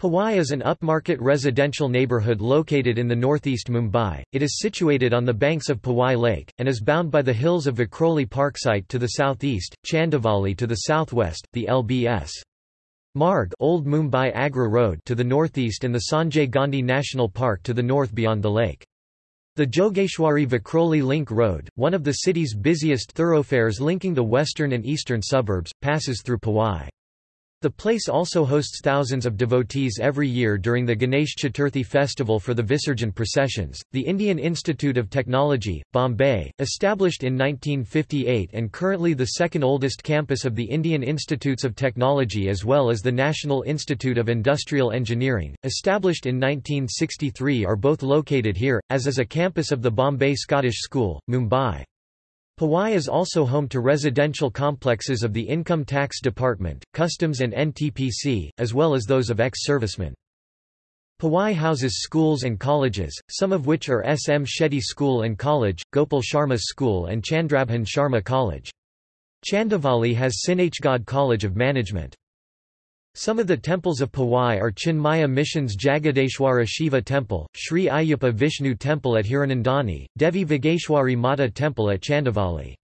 Powai is an upmarket residential neighbourhood located in the northeast Mumbai. It is situated on the banks of Powai Lake, and is bound by the hills of Vikhroli Parksite to the southeast, Chandivali to the southwest, the LBS. Marg Old Mumbai Agra Road to the northeast and the Sanjay Gandhi National Park to the north beyond the lake. The Jogeshwari Vikhroli Link Road, one of the city's busiest thoroughfares linking the western and eastern suburbs, passes through Powai. The place also hosts thousands of devotees every year during the Ganesh Chaturthi festival for the Visarjan processions. The Indian Institute of Technology, Bombay, established in 1958 and currently the second oldest campus of the Indian Institutes of Technology as well as the National Institute of Industrial Engineering, established in 1963 are both located here, as is a campus of the Bombay Scottish School, Mumbai. Powai is also home to residential complexes of the Income Tax Department, Customs and NTPC, as well as those of ex-servicemen. Powai houses schools and colleges, some of which are S. M. Shetty School and College, Gopal Sharma School and Chandrabhan Sharma College. Chandivali has Sinhgad College of Management. Some of the temples of Powai are Chinmaya Mission's Jagadeshwara Shiva Temple, Sri Ayyappa Vishnu Temple at Hiranandani, Devi Vageshwari Mata Temple at Chandivali.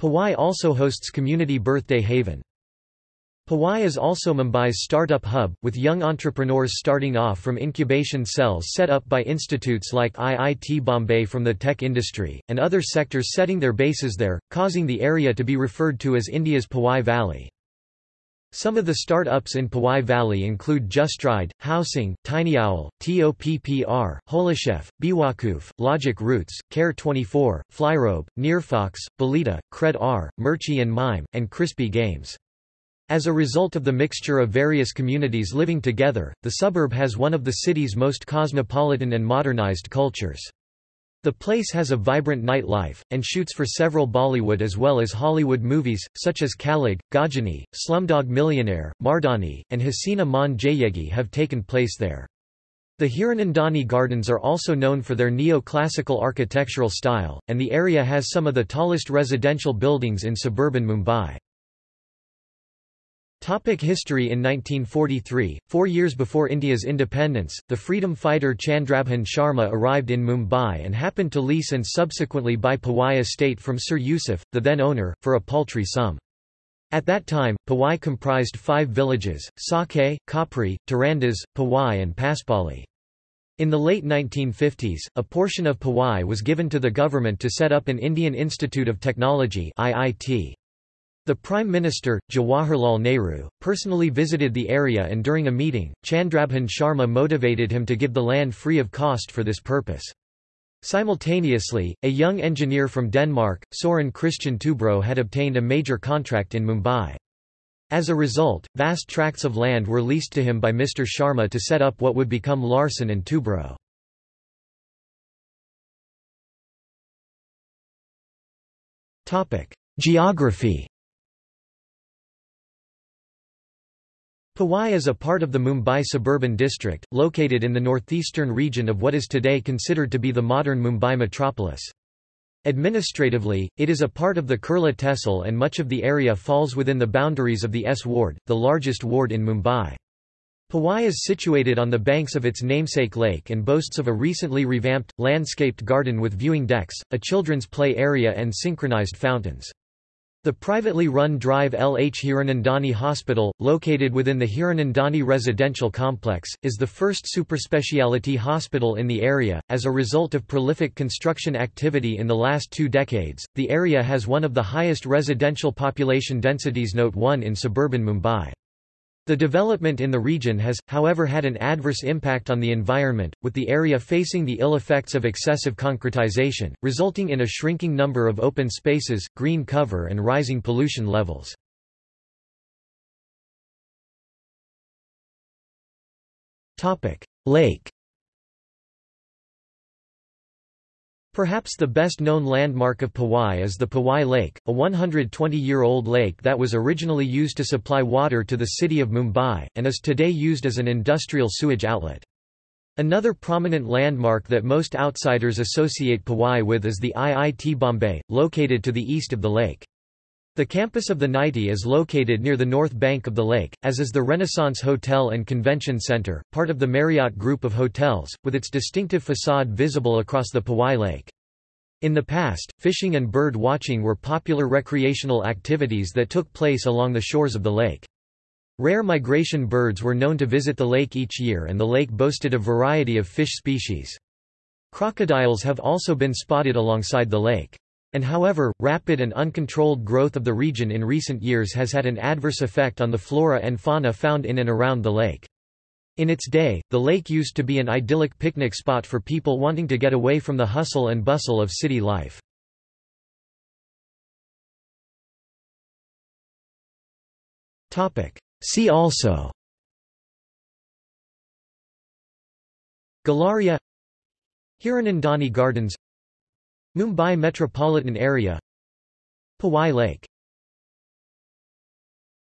Powai also hosts Community Birthday Haven. Powai is also Mumbai's startup hub, with young entrepreneurs starting off from incubation cells set up by institutes like IIT Bombay from the tech industry, and other sectors setting their bases there, causing the area to be referred to as India's Powai Valley. Some of the start-ups in Powai Valley include Justride, Housing, Tiny Owl, TOPPR, Holachef, Bewakoof, Logic Roots, Care24, Flyrobe, Nearfox, Belita, Cred-R, Mirchi and Mime, and Crispy Games. As a result of the mixture of various communities living together, the suburb has one of the city's most cosmopolitan and modernized cultures. The place has a vibrant nightlife, and shoots for several Bollywood as well as Hollywood movies, such as Kalig, Ghajini, Slumdog Millionaire, Mardani, and Hasina Maan Jayegi have taken place there. The Hiranandani Gardens are also known for their neo-classical architectural style, and the area has some of the tallest residential buildings in suburban Mumbai. Topic history In 1943, four years before India's independence, the freedom fighter Chandrabhan Sharma arrived in Mumbai and happened to lease and subsequently buy Powai estate from Sir Yusuf, the then owner, for a paltry sum. At that time, Powai comprised five villages, Saki, Kopri, Tirandaz, Powai and Paspoli. In the late 1950s, a portion of Powai was given to the government to set up an Indian Institute of Technology IIT. The Prime Minister, Jawaharlal Nehru, personally visited the area and during a meeting, Chandrabhan Sharma motivated him to give the land free of cost for this purpose. Simultaneously, a young engineer from Denmark, Soren Kristian Toubro had obtained a major contract in Mumbai. As a result, vast tracts of land were leased to him by Mr. Sharma to set up what would become Larsen and Toubro. Geography Powai is a part of the Mumbai suburban district, located in the northeastern region of what is today considered to be the modern Mumbai metropolis. Administratively, it is a part of the Kurla Tehsil and much of the area falls within the boundaries of the S ward, the largest ward in Mumbai. Powai is situated on the banks of its namesake lake and boasts of a recently revamped, landscaped garden with viewing decks, a children's play area and synchronized fountains. The privately run Drive LH Hiranandani Hospital, located within the Hiranandani residential complex, is the first superspeciality hospital in the area. As a result of prolific construction activity in the last two decades, the area has one of the highest residential population densities Note 1 in suburban Mumbai. The development in the region has, however had an adverse impact on the environment, with the area facing the ill effects of excessive concretization, resulting in a shrinking number of open spaces, green cover and rising pollution levels. Lake Perhaps the best-known landmark of Powai is the Powai Lake, a 120-year-old lake that was originally used to supply water to the city of Mumbai, and is today used as an industrial sewage outlet. Another prominent landmark that most outsiders associate Powai with is the IIT Bombay, located to the east of the lake. The campus of the NITIE is located near the north bank of the lake, as is the Renaissance Hotel and Convention Center, part of the Marriott Group of hotels, with its distinctive facade visible across the Powai Lake. In the past, fishing and bird watching were popular recreational activities that took place along the shores of the lake. Rare migration birds were known to visit the lake each year and the lake boasted a variety of fish species. Crocodiles have also been spotted alongside the lake. And however, rapid and uncontrolled growth of the region in recent years has had an adverse effect on the flora and fauna found in and around the lake. In its day, the lake used to be an idyllic picnic spot for people wanting to get away from the hustle and bustle of city life. See also Galleria Hiranandani Gardens Mumbai metropolitan area Powai Lake